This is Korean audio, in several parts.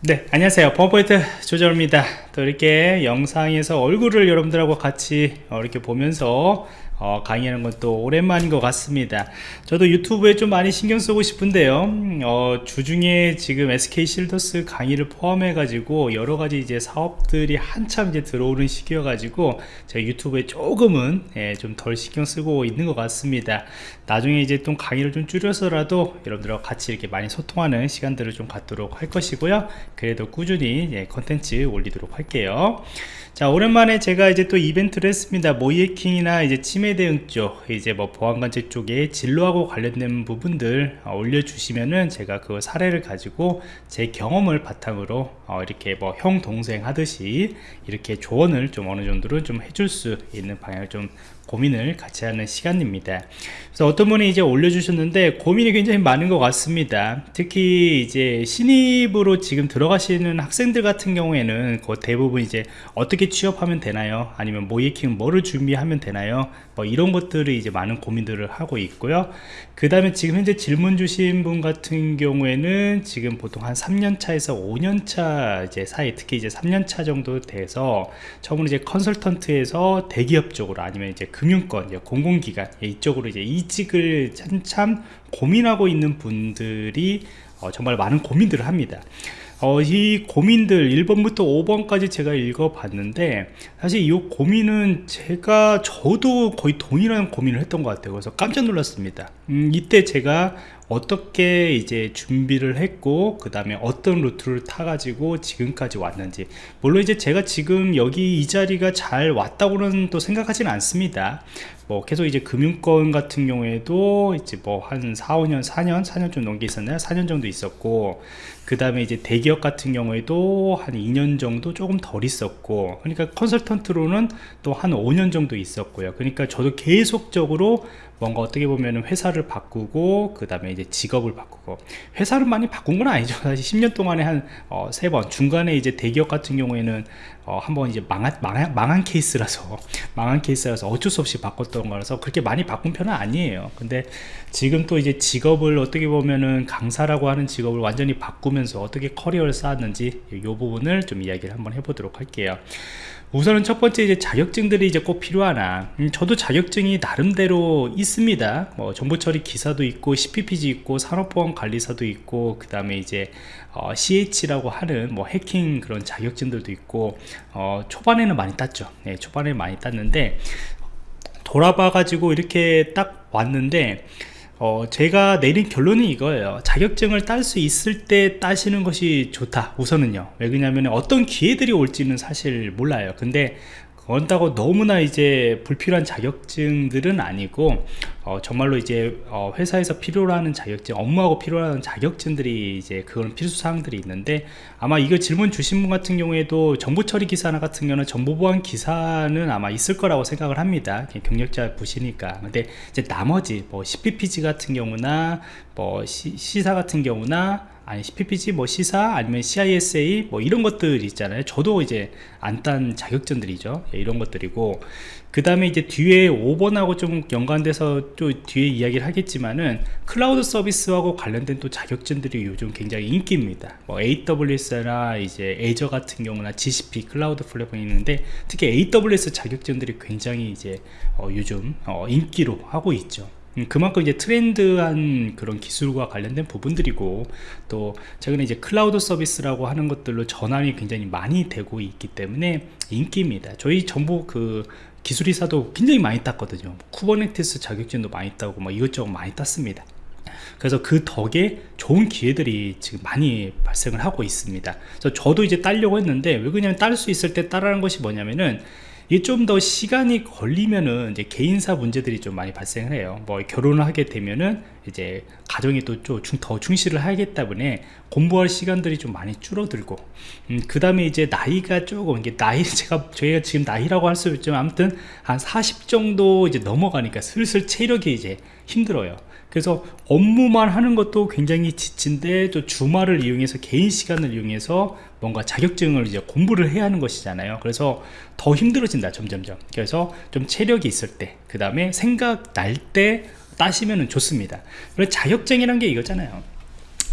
네 안녕하세요. 버퍼포인트 조절입니다. 또 이렇게 영상에서 얼굴을 여러분들하고 같이 어, 이렇게 보면서 어, 강의하는 것도 오랜만인 것 같습니다. 저도 유튜브에 좀 많이 신경 쓰고 싶은데요. 어, 주중에 지금 SK 실더스 강의를 포함해 가지고 여러 가지 이제 사업들이 한참 이제 들어오는 시기여 가지고 제가 유튜브에 조금은 예, 좀덜 신경 쓰고 있는 것 같습니다. 나중에 이제 또 강의를 좀 줄여서라도 여러분들과 같이 이렇게 많이 소통하는 시간들을 좀 갖도록 할 것이고요. 그래도 꾸준히 예, 컨텐츠 올리도록 할게요. 자 오랜만에 제가 이제 또 이벤트를 했습니다. 모이해킹이나 이제 치매 대응 쪽 이제 뭐 보안관제 쪽에 진로하고 관련된 부분들 어, 올려주시면은 제가 그 사례를 가지고 제 경험을 바탕으로 어, 이렇게 뭐 형 동생 하듯이 이렇게 조언을 좀 어느 정도로 좀 해줄 수 있는 방향을 좀 고민을 같이 하는 시간입니다. 그래서 어떤 분이 이제 올려주셨는데 고민이 굉장히 많은 것 같습니다. 특히 이제 신입으로 지금 들어가시는 학생들 같은 경우에는 그 대부분 이제 어떻게 취업하면 되나요? 아니면 모이킹 뭐를 준비하면 되나요? 뭐 이런 것들을 이제 많은 고민들을 하고 있고요. 그 다음에 지금 현재 질문 주신 분 같은 경우에는 지금 보통 한 3년차에서 5년차 이제 사이 특히 이제 3년차 정도 돼서 처음으로 이제 컨설턴트에서 대기업 쪽으로 아니면 이제 금융권, 공공기관 이쪽으로 이제 이직을 한참 고민하고 있는 분들이 어, 정말 많은 고민들을 합니다. 어, 이 고민들 1번부터 5번까지 제가 읽어봤는데 사실 이 고민은 제가 저도 거의 동일한 고민을 했던 것 같아요 그래서 깜짝 놀랐습니다 음, 이때 제가 어떻게 이제 준비를 했고 그 다음에 어떤 루트를 타 가지고 지금까지 왔는지. 물론 이제 제가 지금 여기 이 자리가 잘 왔다고는 또 생각하지는 않습니다. 뭐 계속 이제 금융권 같은 경우에도 이제 뭐 한 4, 5년 4년 4년 좀 넘게 있었나요? 4년 정도 있었고 그 다음에 이제 대기업 같은 경우에도 한 2년 정도 조금 덜 있었고 그러니까 컨설턴트로는 또 한 5년 정도 있었고요. 그러니까 저도 계속적으로 뭔가 어떻게 보면 회사를 바꾸고 그 다음에 이제 직업을 바꾸고. 회사를 많이 바꾼 건 아니죠. 사실 10년 동안에 한 어, 3번. 중간에 이제 대기업 같은 경우에는 어, 한번 이제 망한, 망한, 망한 케이스라서 망한 케이스라서 어쩔 수 없이 바꿨던 거라서 그렇게 많이 바꾼 편은 아니에요. 근데 지금 또 이제 직업을 어떻게 보면은 강사라고 하는 직업을 완전히 바꾸면서 어떻게 커리어를 쌓았는지 이 부분을 좀 이야기를 한번 해보도록 할게요 우선은 첫 번째 이제 자격증들이 이제 꼭 필요하나. 음, 저도 자격증이 나름대로 있습니다. 뭐 정보처리 기사도 있고 CPPG 있고 산업보안관리사도 있고 그 다음에 이제 어, CH라고 하는 뭐 해킹 그런 자격증들도 있고 어, 초반에는 많이 땄죠. 네, 초반에 많이 땄는데 돌아봐 가지고 이렇게 딱 왔는데 어, 제가 내린 결론이 이거예요. 자격증을 딸 수 있을 때 따시는 것이 좋다 우선은요. 왜 그러냐면 어떤 기회들이 올지는 사실 몰라요. 근데 그렇다고 너무나 이제 불필요한 자격증들은 아니고 어, 정말로 이제 어, 회사에서 필요로 하는 자격증 업무하고 필요한 자격증들이 이제 그런 필수사항들이 있는데 아마 이거 질문 주신 분 같은 경우에도 정보처리 기사 나 같은 경우는 정보보안 기사는 아마 있을 거라고 생각을 합니다. 경력자 보시니까. 근데 이제 나머지 뭐 CPPG 같은 경우나 뭐 시, CISA 같은 경우나 아니 CPPG 뭐 CISA 아니면 CISA 뭐 이런 것들 있잖아요. 저도 이제 안 딴 자격증들이죠. 예, 이런 것들이고. 그 다음에 이제 뒤에 5번하고 좀 연관돼서 또 뒤에 이야기를 하겠지만은 클라우드 서비스하고 관련된 또 자격증들이 요즘 굉장히 인기입니다. 뭐 AWS나 이제 Azure 같은 경우나 GCP 클라우드 플랫폼이 있는데 특히 AWS 자격증들이 굉장히 이제 어 요즘 어 인기로 하고 있죠. 음, 그만큼 이제 트렌드한 그런 기술과 관련된 부분들이고 또 최근에 이제 클라우드 서비스라고 하는 것들로 전환이 굉장히 많이 되고 있기 때문에 인기입니다. 저희 정보 그 기술이사도 굉장히 많이 땄거든요. Kubernetes 자격증도 많이 따고 뭐 이것저것 많이 땄습니다. 그래서 그 덕에 좋은 기회들이 지금 많이 발생을 하고 있습니다. 그래서 저도 이제 따려고 했는데 왜 그러냐면 딸 수 있을 때 따라는 것이 뭐냐면은 이게 좀 더 시간이 걸리면은 이제 개인사 문제들이 좀 많이 발생을 해요. 뭐 결혼을 하게 되면은 이제 가정에 또좀더 충실을 하기 때문에 공부할 시간들이 좀 많이 줄어들고 음, 그 다음에 이제 나이가 조금 이게 나이 제가 저희가 지금 나이라고 할 수 있지만 아무튼 한 40 정도 이제 넘어가니까 슬슬 체력이 이제 힘들어요 그래서 업무만 하는 것도 굉장히 지친데 또 주말을 이용해서 개인 시간을 이용해서 뭔가 자격증을 이제 공부를 해야 하는 것이잖아요. 그래서 더 힘들어진다 점점점. 그래서 좀 체력이 있을 때 그 다음에 생각 날 때 따시면 좋습니다. 그래서 자격증이란 게 이거잖아요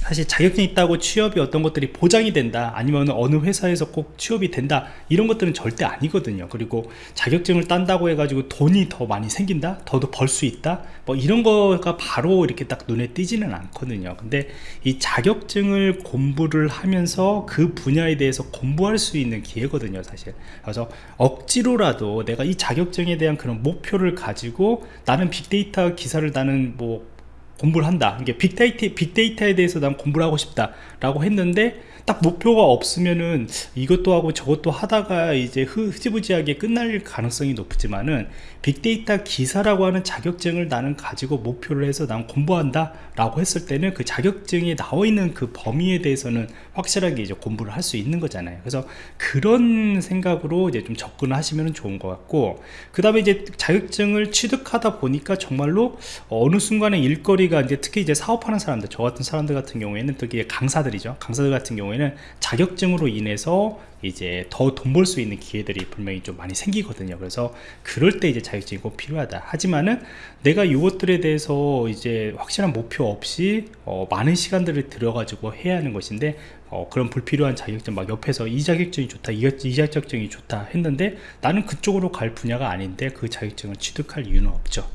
사실 자격증 있다고 취업이 어떤 것들이 보장이 된다 아니면 어느 회사에서 꼭 취업이 된다 이런 것들은 절대 아니거든요. 그리고 자격증을 딴다고 해가지고 돈이 더 많이 생긴다? 더더 벌수 있다? 뭐 이런 거가 바로 이렇게 딱 눈에 띄지는 않거든요. 근데 이 자격증을 공부를 하면서 그 분야에 대해서 공부할 수 있는 기회거든요 사실. 그래서 억지로라도 내가 이 자격증에 대한 그런 목표를 가지고 나는 빅데이터 기사를 나는 뭐 공부를 한다. 이게 빅데이터, 빅데이터에 대해서 난 공부를 하고 싶다. 라고 했는데 딱 목표가 없으면은 이것도 하고 저것도 하다가 이제 흐지부지하게 끝날 가능성이 높지만은 빅데이터 기사라고 하는 자격증을 나는 가지고 목표를 해서 난 공부한다 라고 했을 때는 그 자격증에 나와 있는 그 범위에 대해서는 확실하게 이제 공부를 할 수 있는 거잖아요. 그래서 그런 생각으로 이제 좀 접근을 하시면 좋은 것 같고 그 다음에 이제 자격증을 취득하다 보니까 정말로 어느 순간에 일거리 가 이제 특히 이제 사업하는 사람들 저 같은 사람들 같은 경우에는 특히 강사들이죠. 강사들 같은 경우에는 자격증으로 인해서 이제 더 돈 벌 수 있는 기회들이 분명히 좀 많이 생기거든요. 그래서 그럴 때 이제 자격증이 꼭 필요하다. 하지만은 내가 이것들에 대해서 이제 확실한 목표 없이 어, 많은 시간들을 들어가지고 해야 하는 것인데 어, 그런 불필요한 자격증 막 옆에서 이 자격증이 좋다 이, 이 자격증이 좋다 했는데 나는 그쪽으로 갈 분야가 아닌데 그 자격증을 취득할 이유는 없죠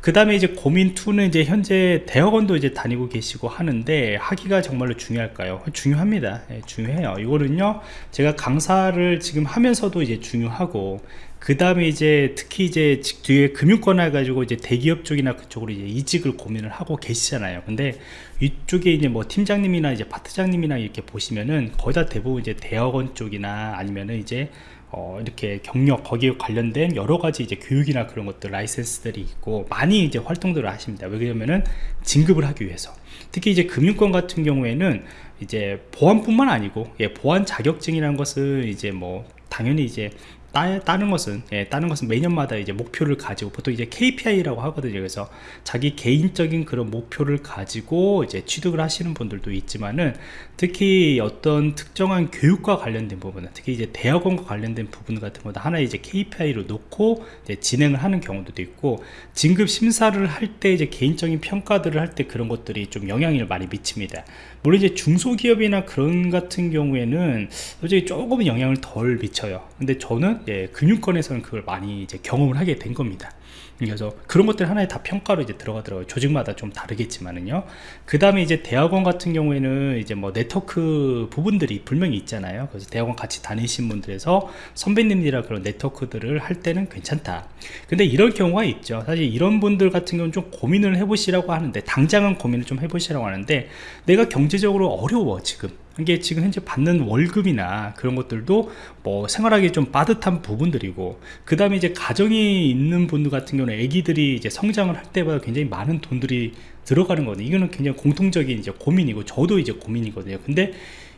그 다음에 이제 고민 2는 이제 현재 대학원도 이제 다니고 계시고 하는데 하기가 정말로 중요할까요? 중요합니다. 예, 중요해요. 이거는요, 제가 강사를 지금 하면서도 이제 중요하고, 그 다음에 이제 특히 이제 뒤에 금융권 해가지고 이제 대기업 쪽이나 그쪽으로 이제 이직을 고민을 하고 계시잖아요. 근데 이쪽에 이제 뭐 팀장님이나 이제 파트장님이나 이렇게 보시면은 거의 다 대부분 이제 대학원 쪽이나 아니면은 이제 어, 이렇게 경력 거기에 관련된 여러 가지 이제 교육이나 그런 것들 라이센스들이 있고 많이 이제 활동들을 하십니다. 왜냐면은 진급을 하기 위해서 특히 이제 금융권 같은 경우에는 이제 보안뿐만 아니고 예, 보안 자격증이라는 것은 이제 뭐 당연히 이제 따, 따는 것은 예, 따는 것은 매년마다 이제 목표를 가지고 보통 이제 KPI라고 하거든요. 그래서 자기 개인적인 그런 목표를 가지고 이제 취득을 하시는 분들도 있지만은 특히 어떤 특정한 교육과 관련된 부분은 특히 이제 대학원과 관련된 부분 같은 것도 하나 이제 KPI로 놓고 이제 진행을 하는 경우도 있고 진급 심사를 할 때 이제 개인적인 평가들을 할 때 그런 것들이 좀 영향을 많이 미칩니다. 물론 이제 중소기업이나 그런 같은 경우에는 솔직히 조금은 영향을 덜 미쳐요. 근데 저는 예, 금융권에서는 그걸 많이 이제 경험을 하게 된 겁니다. 그래서 그런 것들 하나에 다 평가로 이제 들어가더라고요. 조직마다 좀 다르겠지만은요. 그 다음에 이제 대학원 같은 경우에는 이제 뭐 네트워크 부분들이 분명히 있잖아요. 그래서 대학원 같이 다니신 분들에서 선배님들이랑 그런 네트워크들을 할 때는 괜찮다. 근데 이럴 경우가 있죠. 사실 이런 분들 같은 경우는 좀 고민을 해보시라고 하는데 당장은 고민을 좀 해보시라고 하는데 내가 경제적으로 어려워 지금. 이게 지금 현재 받는 월급이나 그런 것들도 뭐 생활하기 좀 빠듯한 부분들이고 그 다음에 이제 가정이 있는 분들 같은 경우는 아기들이 이제 성장을 할 때마다 굉장히 많은 돈들이 들어가는 거거든요. 이거는 굉장히 공통적인 이제 고민이고 저도 이제 고민이거든요. 근데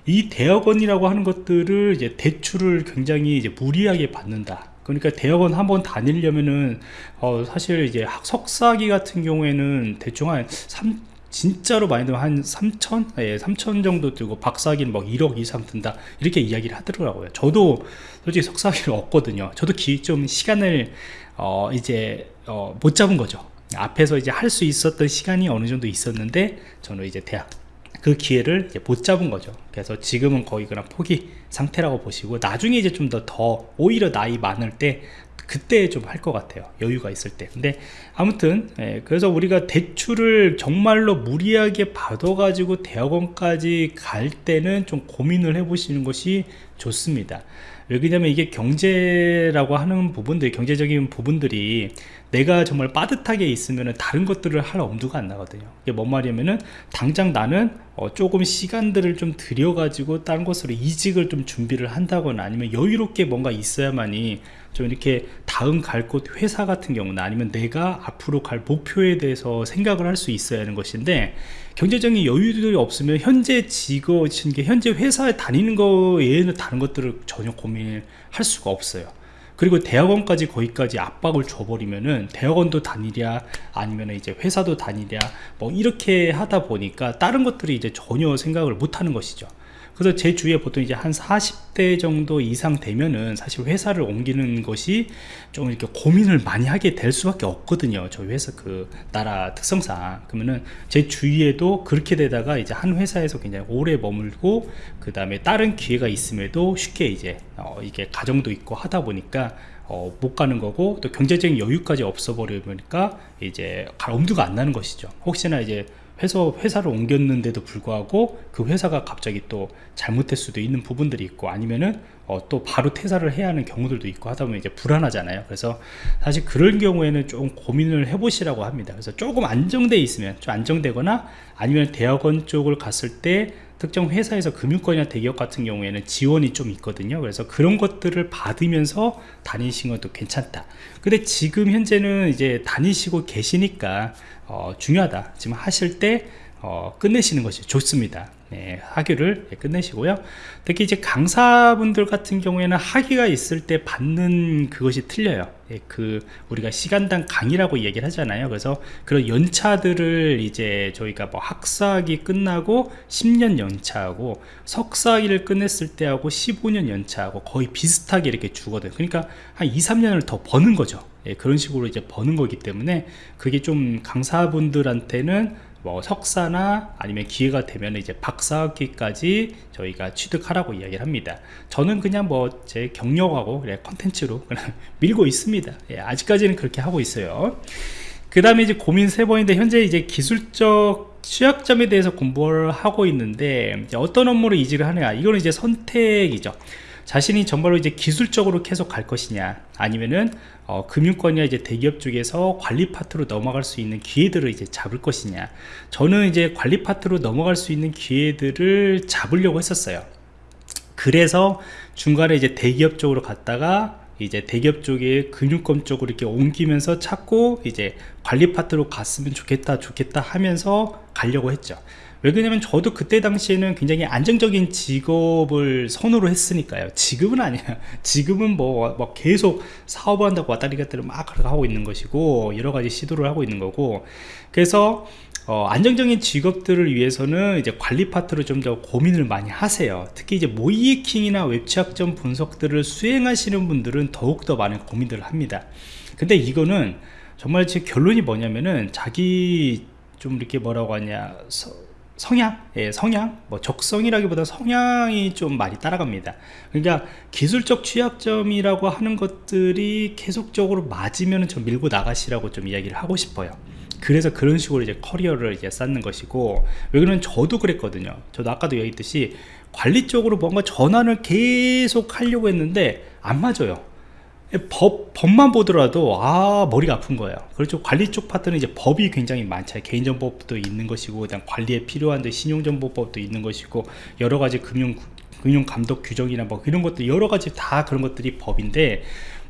이 대학원이라고 하는 것들을 이제 대출을 굉장히 이제 무리하게 받는다. 그러니까 대학원 한번 다니려면은 어 사실 이제 석사기 같은 경우에는 대충 한 3, 진짜로 많이 들면 한 3천? 예, 3천 정도 들고 박사기는 뭐 1억 이상 든다. 이렇게 이야기를 하더라고요. 저도 솔직히 석사기를 얻거든요. 저도 기, 좀 시간을 어, 이제 어, 못 잡은 거죠. 앞에서 이제 할 수 있었던 시간이 어느 정도 있었는데 저는 이제 대학 그 기회를 못 잡은 거죠. 그래서 지금은 거의 그냥 포기 상태라고 보시고 나중에 이제 좀 더 더 오히려 나이 많을 때 그때 좀 할 것 같아요. 여유가 있을 때. 근데 아무튼 예, 그래서 우리가 대출을 정말로 무리하게 받아 가지고 대학원까지 갈 때는 좀 고민을 해 보시는 것이 좋습니다. 왜냐면 이게 경제라고 하는 부분들 경제적인 부분들이 내가 정말 빠듯하게 있으면 다른 것들을 할 엄두가 안 나거든요. 이게 뭔 말이냐면은 당장 나는 어 조금 시간들을 좀 들여 가지고 다른 곳으로 이직을 좀 준비를 한다거나 아니면 여유롭게 뭔가 있어야만이 좀 이렇게 다음 갈 곳 회사 같은 경우는 아니면 내가 앞으로 갈 목표에 대해서 생각을 할 수 있어야 하는 것인데 경제적인 여유들이 없으면 현재 직업, 현재 회사에 다니는 거 외에는 다른 것들을 전혀 고민할 수가 없어요. 그리고 대학원까지 거기까지 압박을 줘버리면은 대학원도 다니랴 아니면 이제 회사도 다니랴 뭐 이렇게 하다 보니까 다른 것들이 이제 전혀 생각을 못 하는 것이죠. 그래서 제 주위에 보통 이제 한 40대 정도 이상 되면은 사실 회사를 옮기는 것이 좀 이렇게 고민을 많이 하게 될 수밖에 없거든요. 저희 회사 그 나라 특성상. 그러면은 제 주위에도 그렇게 되다가 이제 한 회사에서 굉장히 오래 머물고 그 다음에 다른 기회가 있음에도 쉽게 이제 어 이게 가정도 있고 하다 보니까 어, 못 가는 거고 또 경제적인 여유까지 없어 버리니까 이제 갈 엄두가 안 나는 것이죠. 혹시나 이제 회사, 회사를 옮겼는데도 불구하고 그 회사가 갑자기 또 잘못될 수도 있는 부분들이 있고 아니면은 어, 또 바로 퇴사를 해야 하는 경우들도 있고 하다 보면 이제 불안하잖아요. 그래서 사실 그런 경우에는 좀 고민을 해보시라고 합니다. 그래서 조금 안정돼 있으면 좀 안정되거나 아니면 대학원 쪽을 갔을 때 특정 회사에서 금융권이나 대기업 같은 경우에는 지원이 좀 있거든요. 그래서 그런 것들을 받으면서 다니시는 것도 괜찮다. 근데 지금 현재는 이제 다니시고 계시니까 어, 중요하다. 지금 하실 때 어, 끝내시는 것이 좋습니다 네, 학위를 끝내시고요. 특히 이제 강사분들 같은 경우에는 학위가 있을 때 받는 그것이 틀려요. 예, 그 우리가 시간당 강의라고 얘기를 하잖아요. 그래서 그런 연차들을 이제 저희가 뭐 학사학위 끝나고 10년 연차하고 석사학위를 끝냈을 때하고 15년 연차하고 거의 비슷하게 이렇게 주거든요. 그러니까 한 2, 3년을 더 버는 거죠. 예, 그런 식으로 이제 버는 거기 때문에 그게 좀 강사분들한테는 뭐 석사나 아니면 기회가 되면 이제 박사학위까지 저희가 취득하라고 이야기를 합니다. 저는 그냥 뭐 제 경력하고 컨텐츠로 그냥 밀고 있습니다. 예, 아직까지는 그렇게 하고 있어요. 그 다음에 이제 고민 세 번인데 현재 이제 기술적 취약점에 대해서 공부를 하고 있는데 어떤 업무를 이직을 하느냐 이거는 이제 선택이죠 자신이 정말로 이제 기술적으로 계속 갈 것이냐 아니면은 어, 금융권이나 이제 대기업 쪽에서 관리 파트로 넘어갈 수 있는 기회들을 이제 잡을 것이냐. 저는 이제 관리 파트로 넘어갈 수 있는 기회들을 잡으려고 했었어요. 그래서 중간에 이제 대기업 쪽으로 갔다가 이제 대기업 쪽에 금융권 쪽으로 이렇게 옮기면서 찾고 이제 관리 파트로 갔으면 좋겠다 좋겠다 하면서 가려고 했죠 왜 그러냐면 저도 그때 당시에는 굉장히 안정적인 직업을 선호로 했으니까요. 지금은 아니야 지금은 뭐, 뭐 계속 사업을 한다고 왔다리 갔다리 막 하고 있는 것이고 여러 가지 시도를 하고 있는 거고. 그래서 어, 안정적인 직업들을 위해서는 이제 관리 파트로 좀 더 고민을 많이 하세요. 특히 이제 모이킹이나 웹취약점 분석들을 수행하시는 분들은 더욱더 많은 고민들을 합니다. 근데 이거는 정말 제 결론이 뭐냐면은 자기 좀 이렇게 뭐라고 하냐 서, 성향, 예, 성향, 뭐 적성이라기보다 성향이 좀 많이 따라갑니다. 그러니까 기술적 취약점이라고 하는 것들이 계속적으로 맞으면 좀 밀고 나가시라고 좀 이야기를 하고 싶어요. 그래서 그런 식으로 이제 커리어를 이제 쌓는 것이고 왜 그러면 저도 그랬거든요. 저도 아까도 얘기했듯이 관리 쪽으로 뭔가 전환을 계속 하려고 했는데 안 맞아요. 법, 법만 보더라도 아 머리가 아픈 거예요. 그렇죠. 관리 쪽 파트는 이제 법이 굉장히 많죠 개인정보법도 있는 것이고 그다음 관리에 필요한 신용정보법도 있는 것이고 여러 가지 금융 금융 감독 규정이나 뭐 이런 것들 여러 가지 다 그런 것들이 법인데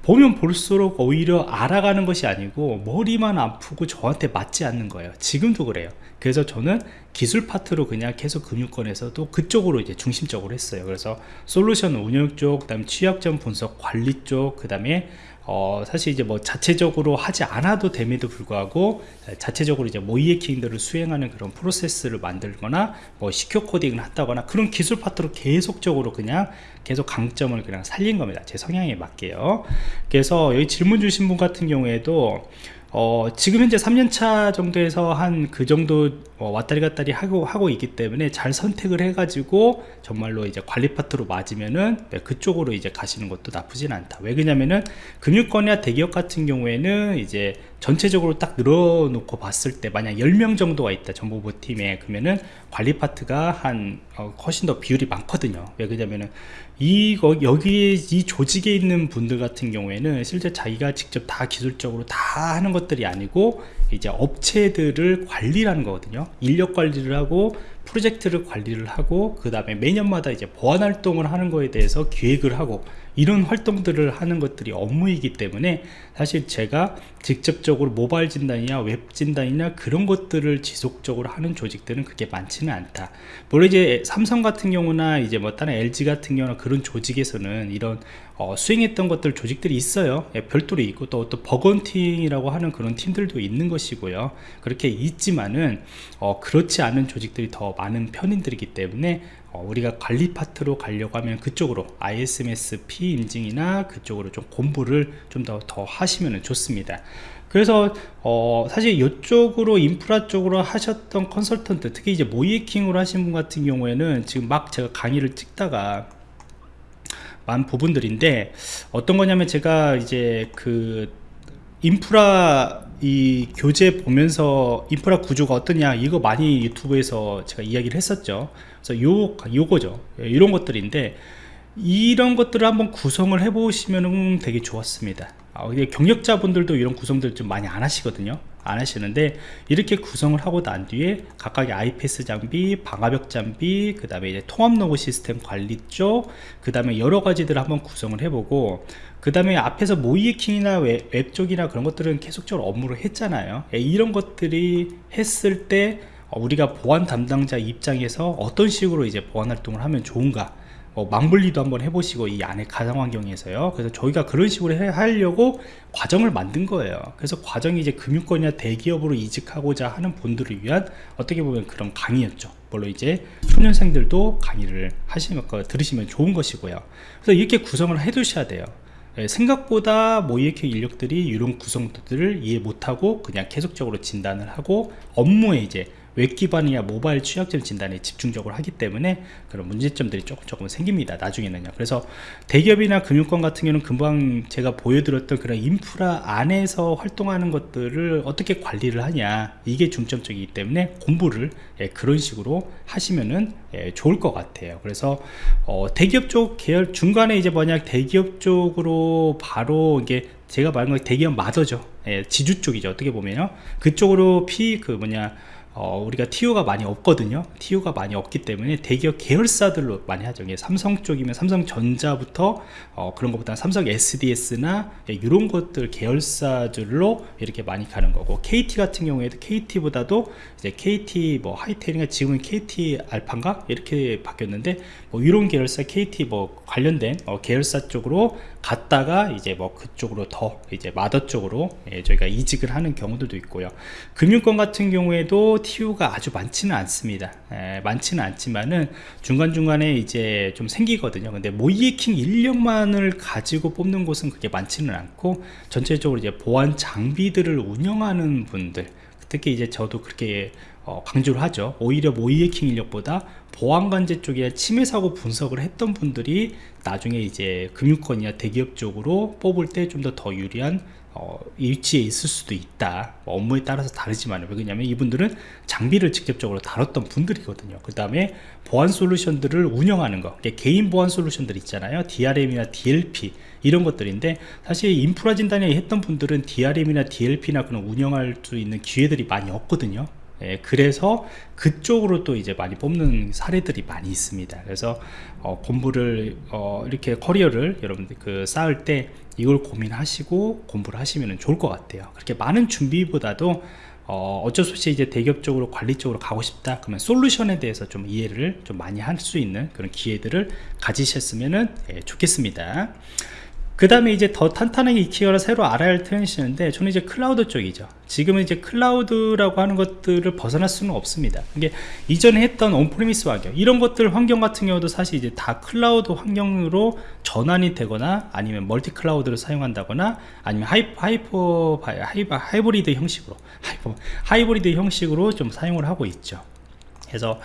보면 볼수록 오히려 알아가는 것이 아니고 머리만 아프고 저한테 맞지 않는 거예요. 지금도 그래요. 그래서 저는 기술 파트로 그냥 계속 금융권에서도 그쪽으로 이제 중심적으로 했어요. 그래서 솔루션 운영 쪽 그 다음 취약점 분석 관리 쪽 그 다음에 어, 사실 이제 뭐 자체적으로 하지 않아도 됨에도 불구하고 자체적으로 이제 모이에킹들을 수행하는 그런 프로세스를 만들거나 뭐 시큐어 코딩을 한다거나 그런 기술 파트로 계속적으로 그냥 계속 강점을 그냥 살린 겁니다. 제 성향에 맞게요. 그래서 여기 질문 주신 분 같은 경우에도 어, 지금 현재 3년차 정도에서 한 그 정도 어, 왔다리 갔다리 하고, 하고 있기 때문에 잘 선택을 해가지고 정말로 이제 관리 파트로 맞으면은 네, 그쪽으로 이제 가시는 것도 나쁘진 않다. 왜 그러냐면은 금융권이나 대기업 같은 경우에는 이제 전체적으로 딱 늘어놓고 봤을 때 만약 10명 정도가 있다 정보부 팀에 그러면은 관리 파트가 한 어, 훨씬 더 비율이 많거든요. 왜 그러냐면은 이거 여기 이 조직에 있는 분들 같은 경우에는 실제 자기가 직접 다 기술적으로 다 하는 것들이 아니고 이제 업체들을 관리하는 거거든요. 인력 관리를 하고 프로젝트를 관리를 하고 그 다음에 매년마다 이제 보안 활동을 하는 거에 대해서 기획을 하고 이런 활동들을 하는 것들이 업무이기 때문에 사실 제가 직접적으로 모바일 진단이나 웹 진단이나 그런 것들을 지속적으로 하는 조직들은 그렇게 많지는 않다. 물론 이제 삼성 같은 경우나 이제 뭐 다른 LG 같은 경우나 그런 조직에서는 이런 어, 수행했던 것들 조직들이 있어요. 예, 별도로 있고 또, 또 bug hunting이라고 하는 그런 팀들도 있는 것이고요. 그렇게 있지만은 어, 그렇지 않은 조직들이 더 많은 편인들이기 때문에 어, 우리가 관리 파트로 가려고 하면 그쪽으로 ISMS-P 인증이나 그쪽으로 좀 공부를 좀더더 하시면 좋습니다. 그래서 어 사실 이쪽으로 인프라 쪽으로 하셨던 컨설턴트 특히 이제 모이에킹으로 하신 분 같은 경우에는 지금 막 제가 강의를 찍다가 많은 부분들인데 어떤 거냐면 제가 이제 그 인프라 이 교재 보면서 인프라 구조가 어떠냐 이거 많이 유튜브에서 제가 이야기를 했었죠. 그래서 요 요거죠. 이런 것들인데 이런 것들을 한번 구성을 해 보시면 되게 좋았습니다. 아, 경력자분들도 이런 구성들 좀 많이 안 하시거든요. 안 하시는데 이렇게 구성을 하고 난 뒤에 각각의 IPS 장비, 방화벽 장비, 그 다음에 이제 통합 로그 시스템 관리 쪽, 그 다음에 여러 가지들을 한번 구성을 해보고 그 다음에 앞에서 모의해킹이나 웹, 웹 쪽이나 그런 것들은 계속적으로 업무를 했잖아요. 예, 이런 것들이 했을 때 어, 우리가 보안 담당자 입장에서 어떤 식으로 이제 보안 활동을 하면 좋은가? 어, 망블리도 한번 해보시고 이 안에 가상 환경에서요. 그래서 저희가 그런 식으로 해, 하려고 과정을 만든 거예요. 그래서 과정이 이제 금융권이나 대기업으로 이직하고자 하는 분들을 위한 어떻게 보면 그런 강의였죠. 물론 이제 초년생들도 강의를 하시면 들으시면 좋은 것이고요. 그래서 이렇게 구성을 해 두셔야 돼요. 예, 생각보다 모이에킹 인력들이 이런 구성들을 이해 못하고 그냥 계속적으로 진단을 하고 업무에 이제 웹 기반이야 모바일 취약점 진단에 집중적으로 하기 때문에 그런 문제점들이 조금 조금 생깁니다 나중에는요. 그래서 대기업이나 금융권 같은 경우는 금방 제가 보여드렸던 그런 인프라 안에서 활동하는 것들을 어떻게 관리를 하냐 이게 중점적이기 때문에 공부를 예, 그런 식으로 하시면은 예, 좋을 것 같아요. 그래서 어, 대기업 쪽 계열 중간에 이제 만약 대기업 쪽으로 바로 이게 제가 말한 건 대기업 마더죠. 예, 지주 쪽이죠. 어떻게 보면요. 그쪽으로 피 그 뭐냐 어, 우리가 TU가 많이 없거든요. TU가 많이 없기 때문에 대기업 계열사들로 많이 하죠. 삼성 쪽이면 삼성전자부터 어, 그런 것보다 삼성 SDS나 예, 이런 것들 계열사들로 이렇게 많이 가는 거고 KT 같은 경우에도 KT보다도 이제 KT 뭐 하이텔인가 지금은 KT 알파인가? 이렇게 바뀌었는데 뭐 이런 계열사 KT 뭐 관련된 어, 계열사 쪽으로 갔다가 이제 뭐 그쪽으로 더 이제 마더 쪽으로 예, 저희가 이직을 하는 경우들도 있고요. 금융권 같은 경우에도 TU가 아주 많지는 않습니다. 예, 많지는 않지만은 중간중간에 이제 좀 생기거든요. 근데 모이에킹 인력만을 가지고 뽑는 곳은 그게 많지는 않고 전체적으로 이제 보안 장비들을 운영하는 분들 특히 이제 저도 그렇게 어, 강조를 하죠. 오히려 모이에킹 인력보다 보안관제 쪽에 침해 사고 분석을 했던 분들이 나중에 이제 금융권이나 대기업 쪽으로 뽑을 때 좀 더더 유리한 어, 위치에 있을 수도 있다. 뭐 업무에 따라서 다르지만 왜냐면 이분들은 장비를 직접적으로 다뤘던 분들이거든요. 그 다음에 보안 솔루션들을 운영하는 거. 개인 보안 솔루션들 있잖아요. DRM이나 DLP 이런 것들인데 사실 인프라 진단에 했던 분들은 DRM이나 DLP나 그런 운영할 수 있는 기회들이 많이 없거든요 예, 그래서 그쪽으로 또 이제 많이 뽑는 사례들이 많이 있습니다. 그래서 어, 공부를 어, 이렇게 커리어를 여러분들 그 쌓을 때 이걸 고민하시고 공부를 하시면 좋을 것 같아요. 그렇게 많은 준비보다도 어, 어쩔 수 없이 이제 대기업 쪽으로 관리 쪽으로 가고 싶다 그러면 솔루션에 대해서 좀 이해를 좀 많이 할 수 있는 그런 기회들을 가지셨으면 예, 좋겠습니다 그 다음에 이제 더 탄탄하게 익히거나 새로 알아야 할 트렌드인데 저는 이제 클라우드 쪽이죠. 지금은 이제 클라우드라고 하는 것들을 벗어날 수는 없습니다. 이게 이전에 했던 on-premise 환경 이런 것들 환경 같은 경우도 사실 이제 다 클라우드 환경으로 전환이 되거나 아니면 멀티 클라우드를 사용한다거나 아니면 하이, 하이퍼 하이, 하이브리드 형식으로 하이퍼, 하이브리드 형식으로 좀 사용을 하고 있죠. 그래서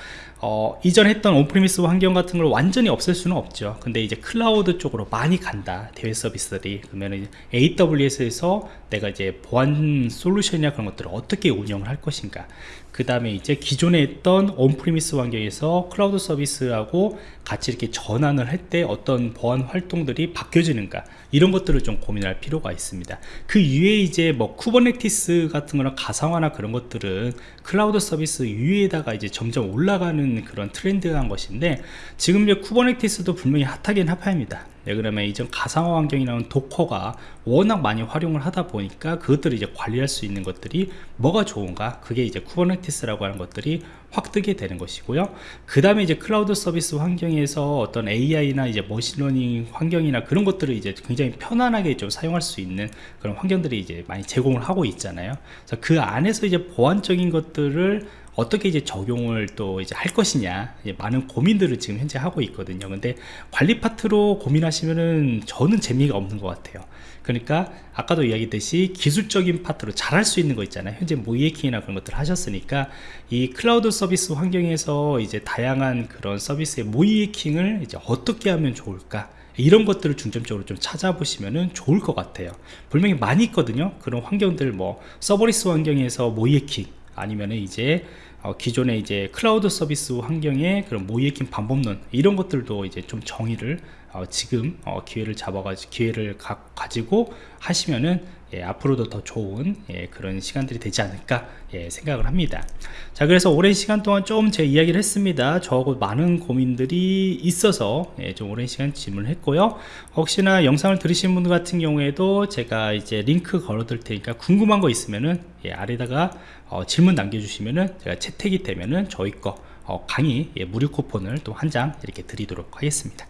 어, 이전 했던 on-premise 환경 같은 걸 완전히 없앨 수는 없죠. 근데 이제 클라우드 쪽으로 많이 간다 대외 서비스들이. 그러면 AWS에서 내가 이제 보안 솔루션이나 그런 것들을 어떻게 운영을 할 것인가. 그 다음에 이제 기존에 했던 on-premise 환경에서 클라우드 서비스하고 같이 이렇게 전환을 할 때 어떤 보안 활동들이 바뀌어지는가. 이런 것들을 좀 고민할 필요가 있습니다. 그 이외에 이제 뭐 Kubernetes 같은 거나 가상화나 그런 것들은 클라우드 서비스 위에다가 이제 점점 올라가는 그런 트렌드한 것인데 지금 이제 Kubernetes도 분명히 핫하긴 핫합니다. 네, 그러면 이전 가상화 환경이 나온 도커가 워낙 많이 활용을 하다 보니까 그것들을 이제 관리할 수 있는 것들이 뭐가 좋은가? 그게 이제 Kubernetes라고 하는 것들이 확 뜨게 되는 것이고요. 그 다음에 이제 클라우드 서비스 환경에서 어떤 AI나 이제 머신러닝 환경이나 그런 것들을 이제 굉장히 편안하게 좀 사용할 수 있는 그런 환경들이 이제 많이 제공을 하고 있잖아요. 그래서 그 안에서 이제 보안적인 것들을 어떻게 이제 적용을 또 이제 할 것이냐 예, 많은 고민들을 지금 현재 하고 있거든요. 근데 관리 파트로 고민하시면은 저는 재미가 없는 것 같아요. 그러니까 아까도 이야기했듯이 기술적인 파트로 잘할 수 있는 거 있잖아요. 현재 모이에킹이나 그런 것들 하셨으니까 이 클라우드 서비스 환경에서 이제 다양한 그런 서비스의 모이에킹을 이제 어떻게 하면 좋을까 이런 것들을 중점적으로 좀 찾아보시면 좋을 것 같아요. 분명히 많이 있거든요. 그런 환경들 뭐 serverless 환경에서 모의해킹 아니면 이제 어, 기존의 이제 클라우드 서비스 환경의 그런 모의해킹 방법론 이런 것들도 이제 좀 정의를 어, 지금 어, 기회를 잡아가지고 기회를 가, 지고 하시면은 예, 앞으로도 더 좋은 예, 그런 시간들이 되지 않을까 예, 생각을 합니다. 자 그래서 오랜 시간 동안 좀 제 이야기를 했습니다. 저하고 많은 고민들이 있어서 예, 좀 오랜 시간 질문을 했고요. 혹시나 영상을 들으신 분들 같은 경우에도 제가 이제 링크 걸어 둘 테니까 궁금한 거 있으면은 예, 아래다가 어, 질문 남겨주시면은 제가 채택이 되면은 저희 거 어, 강의 예, 무료 쿠폰을 또 한 장 이렇게 드리도록 하겠습니다